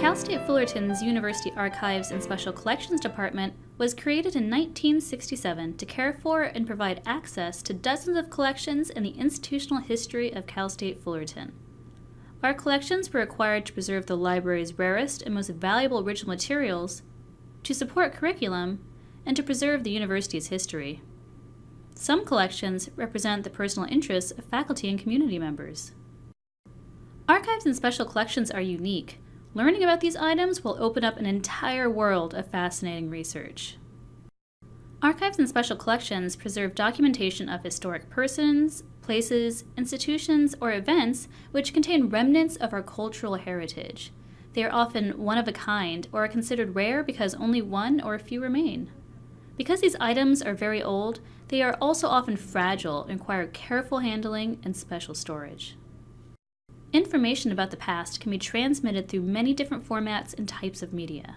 Cal State Fullerton's University Archives and Special Collections Department was created in 1967 to care for and provide access to dozens of collections in the institutional history of Cal State Fullerton. Our collections were acquired to preserve the library's rarest and most valuable original materials, to support curriculum, and to preserve the university's history. Some collections represent the personal interests of faculty and community members. Archives and special collections are unique. Learning about these items will open up an entire world of fascinating research. Archives and special collections preserve documentation of historic persons, places, institutions, or events which contain remnants of our cultural heritage. They are often one of a kind or are considered rare because only one or a few remain. Because these items are very old, they are also often fragile and require careful handling and special storage. Information about the past can be transmitted through many different formats and types of media.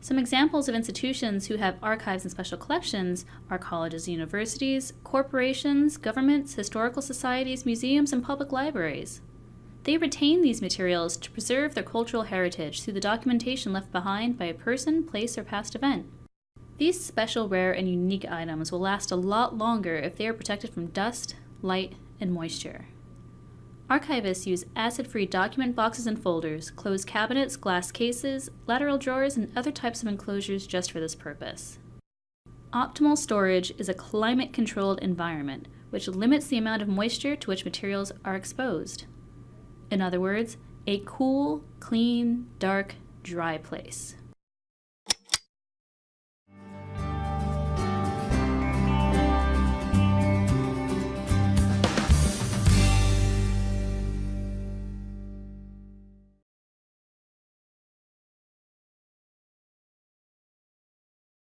Some examples of institutions who have archives and special collections are colleges and universities, corporations, governments, historical societies, museums, and public libraries. They retain these materials to preserve their cultural heritage through the documentation left behind by a person, place, or past event. These special, rare, and unique items will last a lot longer if they are protected from dust, light, and moisture. Archivists use acid-free document boxes and folders, closed cabinets, glass cases, lateral drawers, and other types of enclosures just for this purpose. Optimal storage is a climate-controlled environment, which limits the amount of moisture to which materials are exposed. In other words, a cool, clean, dark, dry place.